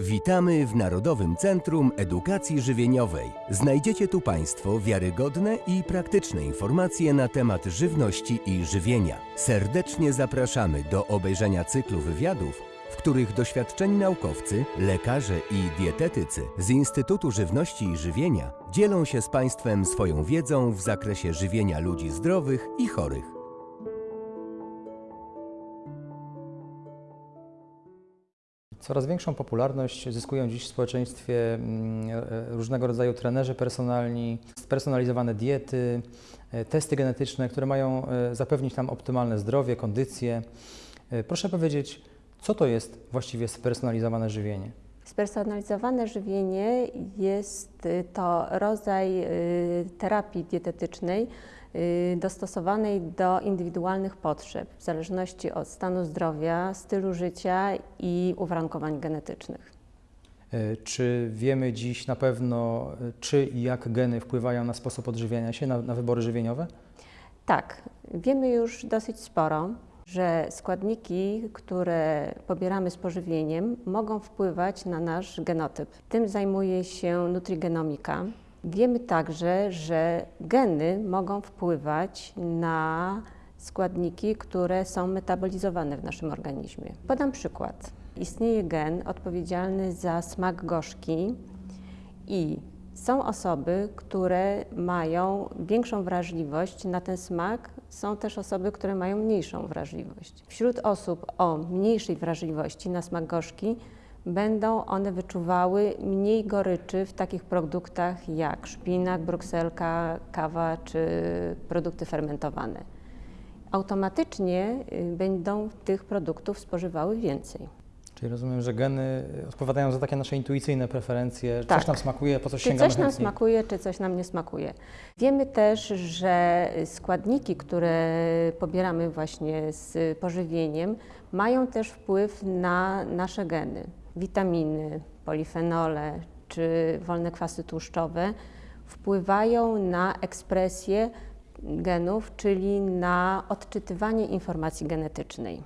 Witamy w Narodowym Centrum Edukacji Żywieniowej. Znajdziecie tu Państwo wiarygodne i praktyczne informacje na temat żywności i żywienia. Serdecznie zapraszamy do obejrzenia cyklu wywiadów, w których doświadczeni naukowcy, lekarze i dietetycy z Instytutu Żywności i Żywienia dzielą się z Państwem swoją wiedzą w zakresie żywienia ludzi zdrowych i chorych. Coraz większą popularność zyskują dziś w społeczeństwie mm, różnego rodzaju trenerzy personalni, spersonalizowane diety, e, testy genetyczne, które mają e, zapewnić nam optymalne zdrowie, kondycję. E, Proszę powiedzieć, co to jest właściwie spersonalizowane żywienie? Spersonalizowane żywienie jest y, to rodzaj y, terapii dietetycznej dostosowanej do indywidualnych potrzeb w zależności od stanu zdrowia, stylu życia i uwarunkowań genetycznych. E, Czy wiemy dziś na pewno, e, czy i jak geny wpływają na sposób odżywiania się, na, na wybory żywieniowe? Tak, wiemy już dosyć sporo, że składniki, które pobieramy z pożywieniem, mogą wpływać na nasz genotyp. Tym zajmuje się nutrigenomika. Wiemy także, że geny mogą wpływać na składniki, które są metabolizowane w naszym organizmie. Podam przykład. Istnieje gen odpowiedzialny za smak gorzki i są osoby, które mają większą wrażliwość na ten smak, są też osoby, które mają mniejszą wrażliwość. Wśród osób o mniejszej wrażliwości na smak gorzki będą one wyczuwały mniej goryczy w takich produktach jak szpinak, brukselka, kawa czy produkty fermentowane. Automatycznie y, będą tych produktów spożywały więcej. Czyli rozumiem, że geny odpowiadają za takie nasze intuicyjne preferencje, Tak. coś nam smakuje, po coś Czy sięgamy coś nam smakuje, czy coś nam nie smakuje. Wiemy też, że składniki, które pobieramy właśnie z pożywieniem, mają też wpływ na nasze geny. Witaminy, polifenole czy wolne kwasy tłuszczowe wpływają na ekspresję genów, czyli na odczytywanie informacji genetycznej.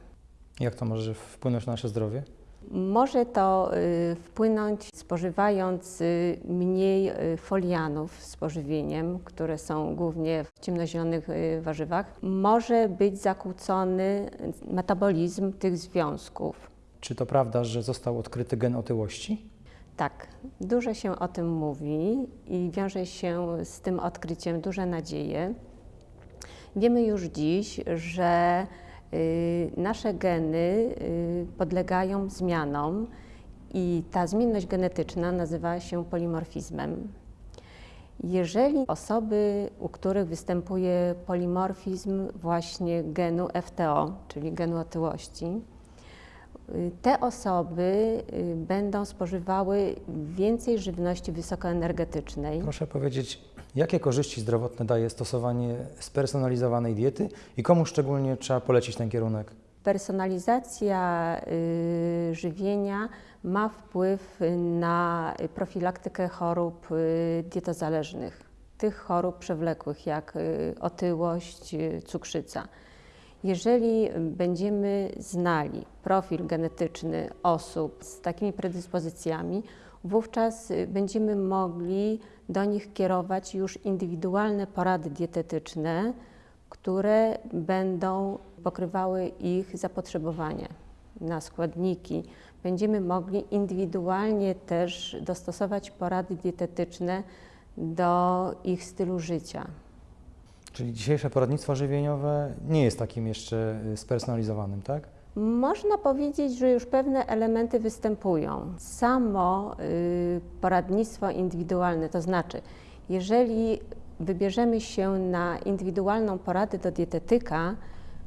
Jak to może wpłynąć na nasze zdrowie? Może to y, wpłynąć spożywając y, mniej y, folianów z pożywieniem, które są głównie w ciemnozielonych warzywach. Może być zakłócony metabolizm tych związków. Czy to prawda, że został odkryty gen otyłości? Tak, dużo się o tym mówi i wiąże się z tym odkryciem duże nadzieje. Wiemy już dziś, że y, nasze geny y, podlegają zmianom i ta zmienność genetyczna nazywa się polimorfizmem. Jeżeli osoby, u których występuje polimorfizm właśnie genu FTO, czyli genu otyłości, te osoby y, będą spożywały więcej żywności wysokoenergetycznej. Proszę powiedzieć, jakie korzyści zdrowotne daje stosowanie spersonalizowanej diety i komu szczególnie trzeba polecić ten kierunek? Personalizacja y, żywienia ma wpływ na profilaktykę chorób y, dietozależnych, tych chorób przewlekłych jak otyłość, cukrzyca. Jeżeli będziemy znali profil genetyczny osób z takimi predyspozycjami, wówczas będziemy mogli do nich kierować już indywidualne porady dietetyczne, które będą pokrywały ich zapotrzebowanie na składniki. Będziemy mogli indywidualnie też dostosować porady dietetyczne do ich stylu życia. Czyli dzisiejsze poradnictwo żywieniowe nie jest takim jeszcze y, spersonalizowanym, tak? Można powiedzieć, że już pewne elementy występują. Samo y, poradnictwo indywidualne, to znaczy, jeżeli wybierzemy się na indywidualną poradę do dietetyka,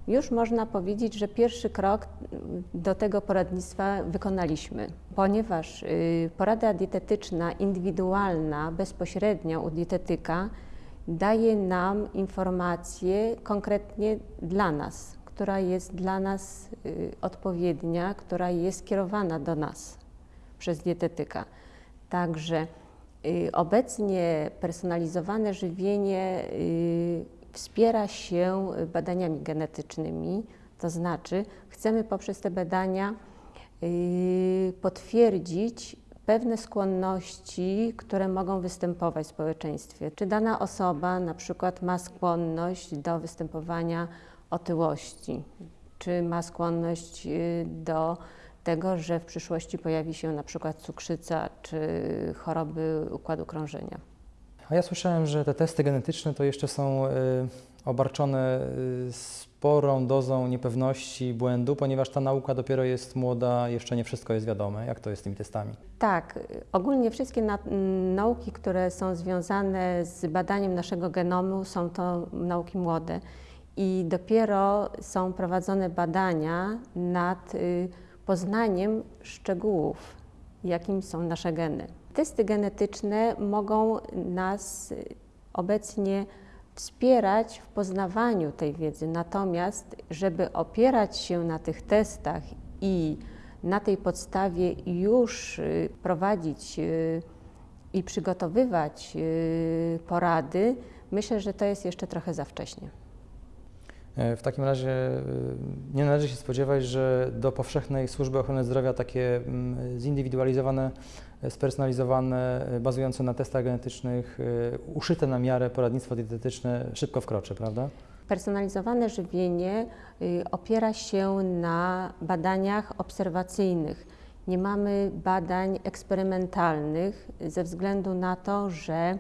już można powiedzieć, że pierwszy krok do tego poradnictwa wykonaliśmy, ponieważ y, porada dietetyczna indywidualna bezpośrednio u dietetyka daje nam informację konkretnie dla nas, która jest dla nas y, odpowiednia, która jest skierowana do nas przez dietetyka. Także y, obecnie personalizowane żywienie y, wspiera się badaniami genetycznymi, to znaczy chcemy poprzez te badania potwierdzić pewne skłonności, które mogą występować w społeczeństwie. Czy dana osoba na przykład ma skłonność do występowania otyłości, czy ma skłonność y, do tego, że w przyszłości pojawi się na przykład cukrzyca czy choroby układu krążenia. A ja słyszałem, że te testy genetyczne to jeszcze są y, obarczone y, sporą dozą niepewności, błędu, ponieważ ta nauka dopiero jest młoda, jeszcze nie wszystko jest wiadome. Jak to jest z tymi testami? Tak, ogólnie wszystkie na, nauki, które są związane z badaniem naszego genomu, są to nauki młode i dopiero są prowadzone badania nad y, poznaniem szczegółów, jakim są nasze geny. Testy genetyczne mogą nas obecnie wspierać w poznawaniu tej wiedzy, natomiast, żeby opierać się na tych testach i na tej podstawie już y, prowadzić y, i przygotowywać y, porady, myślę, że to jest jeszcze trochę za wcześnie. E, W takim razie nie należy się spodziewać, że do powszechnej służby ochrony zdrowia takie mm, zindywidualizowane, spersonalizowane, e, bazujące na testach genetycznych, y, uszyte na miarę poradnictwo dietetyczne szybko wkroczy, prawda? Personalizowane żywienie y, opiera się na badaniach obserwacyjnych. Nie mamy badań eksperymentalnych ze względu na to, że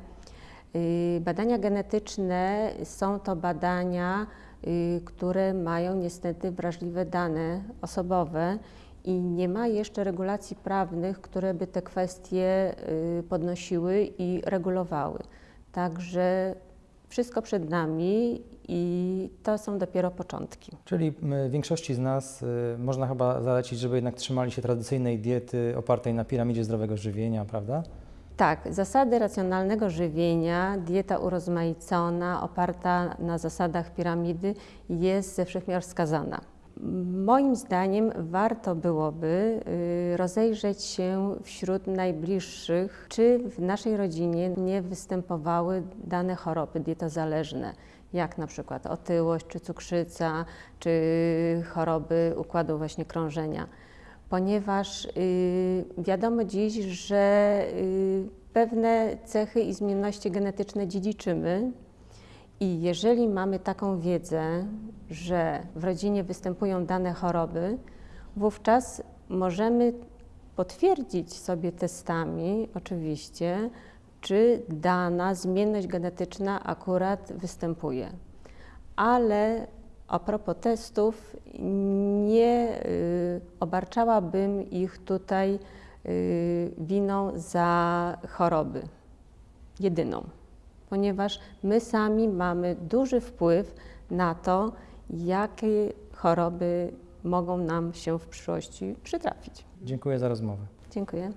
y, badania genetyczne są to badania, y, które mają niestety wrażliwe dane osobowe i nie ma jeszcze regulacji prawnych, które by te kwestie y, podnosiły i regulowały. Także wszystko przed nami i to są dopiero początki. Czyli większości z nas y, można chyba zalecić, żeby jednak trzymali się tradycyjnej diety opartej na piramidzie zdrowego żywienia, prawda? Tak, zasady racjonalnego żywienia, dieta urozmaicona, oparta na zasadach piramidy jest ze wszechmiar wskazana. Moim zdaniem warto byłoby y, rozejrzeć się wśród najbliższych, czy w naszej rodzinie nie występowały dane choroby dietozależne, jak na przykład otyłość, czy cukrzyca, czy choroby układu właśnie krążenia ponieważ y, wiadomo dziś, że y, pewne cechy i zmienności genetyczne dziedziczymy. I jeżeli mamy taką wiedzę, że w rodzinie występują dane choroby, wówczas możemy potwierdzić sobie testami, oczywiście, czy dana zmienność genetyczna akurat występuje. Ale a propos testów, nie y, obarczałabym ich tutaj y, winą za choroby, jedyną, ponieważ my sami mamy duży wpływ na to, jakie choroby mogą nam się w przyszłości przytrafić. Dziękuję za rozmowę. Dziękuję.